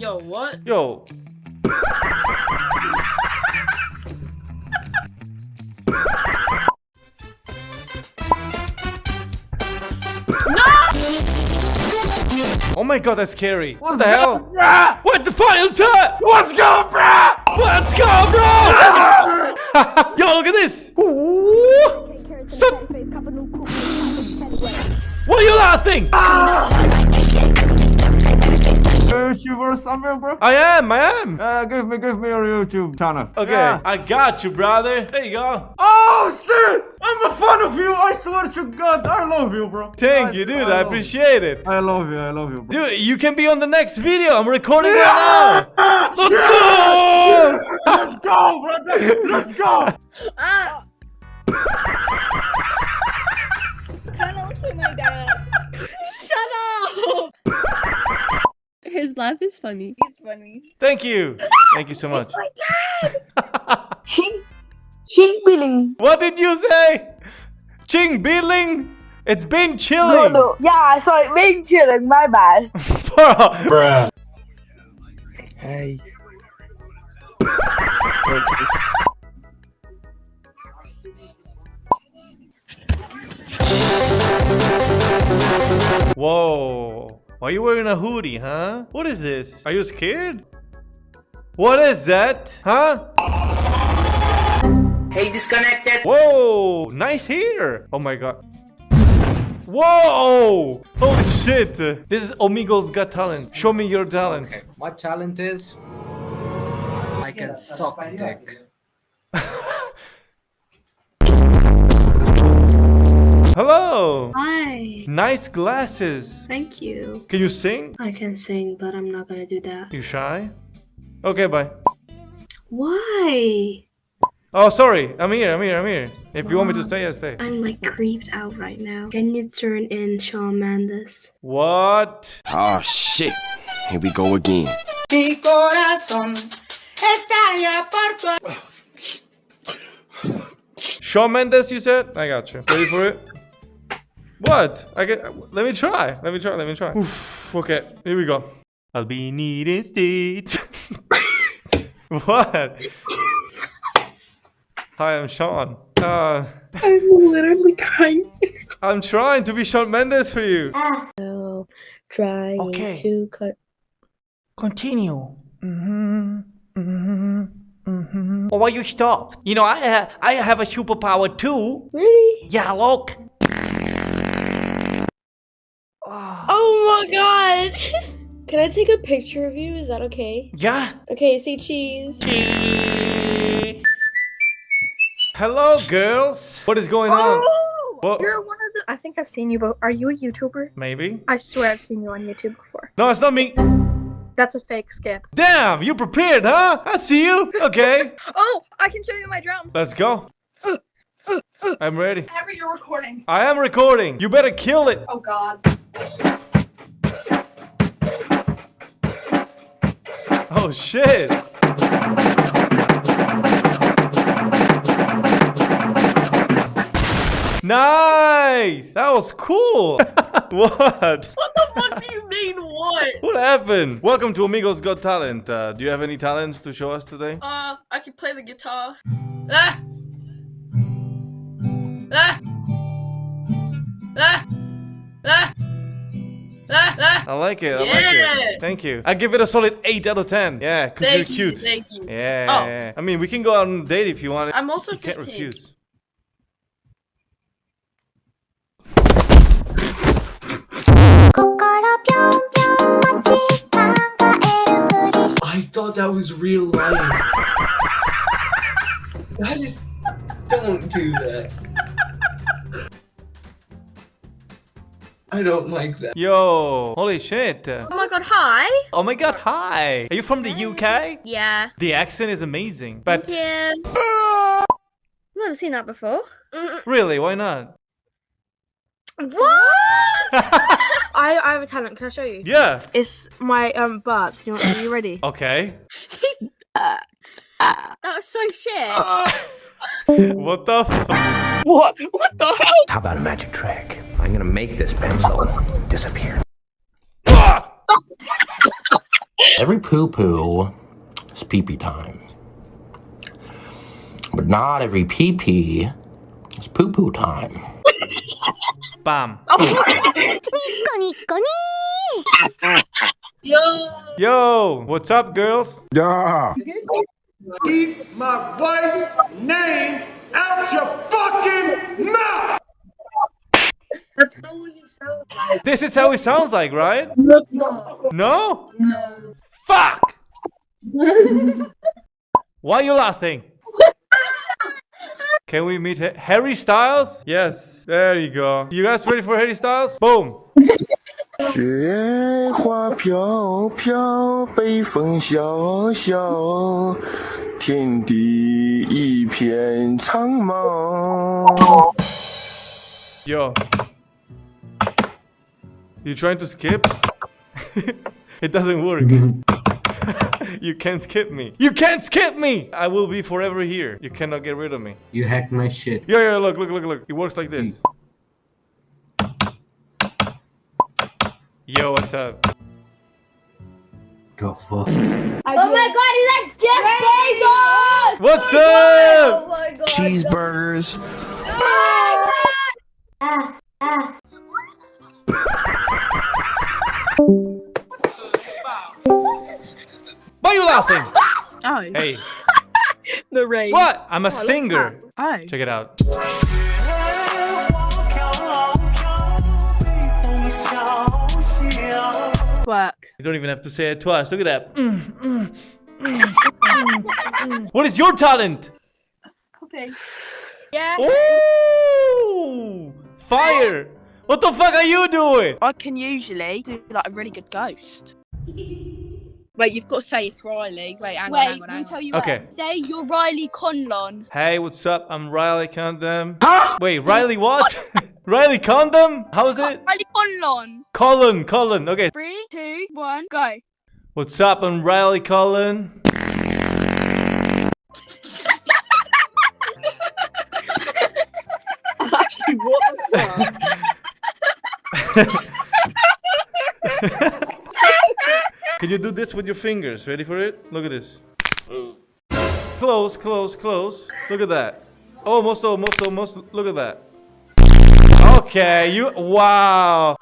Yo, what? Yo. Oh my god, that's scary. What the hell? What the final time? Let's go, bruh! Let's go, bro! Yo, look at this! So- what are you laughing? Ah! YouTuber somewhere, bro? I am, I am. Uh, give me, give me your YouTube channel. Okay, Yeah. I got you, brother. There you go. Oh shit! I'm a fan of you. I swear to God, I love you, bro. Thank you, dude. I love appreciate it. I love you. I love you, bro. Dude, you can be on the next video. I'm recording right now. Let's go! Let's go, bro. Let's, let's go. Ah! Kinda looks like my dad. Shut up! His laugh is funny. He's funny. Thank you. Thank you so much. My dad! Ching, ching billing. What did you say? Ching Beeling? It's been No, chilling. no. no. Yeah, sorry, being chilling. My bad. Bro. Hey. Whoa. Why are you wearing a hoodie, huh? What is this? Are you scared? What is that? Huh? Hey, disconnected. Whoa. Nice hair. Oh my god. Whoa. Holy shit. This is Omegle's Got Talent. Show me your talent. Okay, my talent is I can suck dick. Hello. Hi. Nice glasses. Thank you. Can you sing? I can sing, but I'm not gonna do that. You shy? Okay, bye. Why? Oh, sorry. I'm here. I'm here. I'm here. If you want me to stay, I stay. I'm like creeped out right now. Can you turn in Shawn Mendes? What? Oh shit. Here we go again. Mi corazón estalla por tu Shawn Mendes, you said? I got you. Ready for it? What? I get. Let me try. Let me try. Let me try. Oof, okay, here we go. I'll be needing state. what? Hi, I'm Sean. Uh, I'm literally crying. I'm trying to be Shawn Mendes for you. trying Okay. to cut. Continue. Mm-hmm. Mm-hmm. Mm-hmm. Oh, why you stop? You know, I ha I have a superpower too. Really? Yeah, look. Oh, oh my god! Can I take a picture of you? Is that okay? Yeah. Okay, say cheese. Cheese. Hello, girls. What is going on? Oh, What? you're one of the. I think I've seen you, but are you a YouTuber? Maybe. I swear I've seen you on YouTube before. No, it's not me. That's a fake skip. Damn, you prepared, huh? I see you. Okay, Oh, I can show you my drums. let's go. Uh, uh, uh, I'm ready. Whenever you're recording. I am recording. You better kill it. Oh God. Oh shit. Nice. That was cool. what? What the fuck do you mean, what? What happened? Welcome to Omegle's Got Talent. Uh, do you have any talents to show us today? Uh, I can play the guitar. Ah! Ah! I like it. I like it. Thank you. I give it a solid 8 out of 10. Yeah, because you're Thank you, cute. thank you. Yeah, Oh. yeah, yeah. I mean, we can go out on a date if you want. I'm also you can't refuse. I thought that was real life. That is don't do that. I don't like that. Yo, holy shit. Oh my God. Hi. Oh my god, hi. Are you from the UK? Yeah. The accent is amazing. But Thank you. I've never seen that before. really, why not? What? I, I have a talent. Can I show you? Yeah. It's my um burps. You, are you ready? Okay. That was so shit. What the f- What? What the hell? How about a magic trick? I'm gonna make this pencil disappear. Every poo poo is pee pee time. But not every pee pee is poo poo time. Bam. Yo. Yo, what's up, girls? Yeah. Keep my wife's name out your fucking mouth! That's not what you sound like. This is how it sounds like, right? That's not. No? No. Fuck! Why are you laughing? Can we meet Ha- Harry Styles? Yes, there you go. You guys ready for Harry Styles? Boom. 雪花飘飘，北风萧萧，天地一片苍茫。 Yo. You trying to skip? it doesn't work. you can't skip me. You can't skip me! I will be forever here. You cannot get rid of me. You hacked my shit. Yeah, yeah, look, look, look, look. It works like this. Yo, what's up? Go fuck. Oh my god, is that Jeff Bezos? What's up? Oh my god. Cheeseburgers. Ah, Why are you laughing? Oh. Hey, Marie. what? I'm a Oh, singer. Oh. Check it out. Work. You don't even have to say it twice. Look at that. Mm, mm, mm, mm, mm. What is your talent? Okay. Yeah. Ooh! Fire! What the fuck are you doing? I can usually do like a really good ghost. Wait, you've got to say it's Riley. Wait, hang Wait, on, hang on, hang me on. tell you Okay. what. Say you're Riley Conlon. Hey, what's up? I'm Riley Condom. Wait, Riley what? Riley Condom? How is it? Riley Conlon. Colin, Colin. Okay. Three, two, one, go. What's up? I'm Riley Colin. Can you do this with your fingers? Ready for it? Look at this. Close, close, close. Look at that. Almost, almost, almost. Look at that. Okay, you. Wow.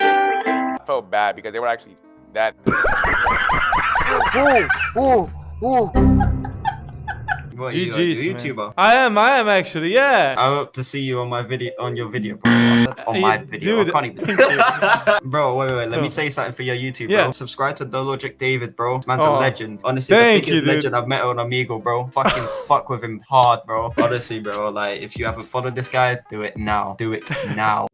I felt bad because they were actually that. What, you, a GG's, man. YouTuber? I am, I am actually, yeah. I hope to see you on my video, on your video, bro. On Uh, my video. dude, I can't even. bro, wait, wait, wait. Let me say something for your YouTube, Yeah. bro. Subscribe to Dologic David, bro. Man's Oh. a legend. Honestly, Thank the you, biggest dude. legend I've met on Omegle, bro. Fucking fuck with him hard, bro. Honestly, bro. Like, if you haven't followed this guy, do it now. Do it now.